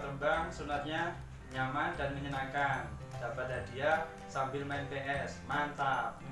terbang, sunatnya nyaman dan menyenangkan. Dapat hadiah sambil main PS. Mantap.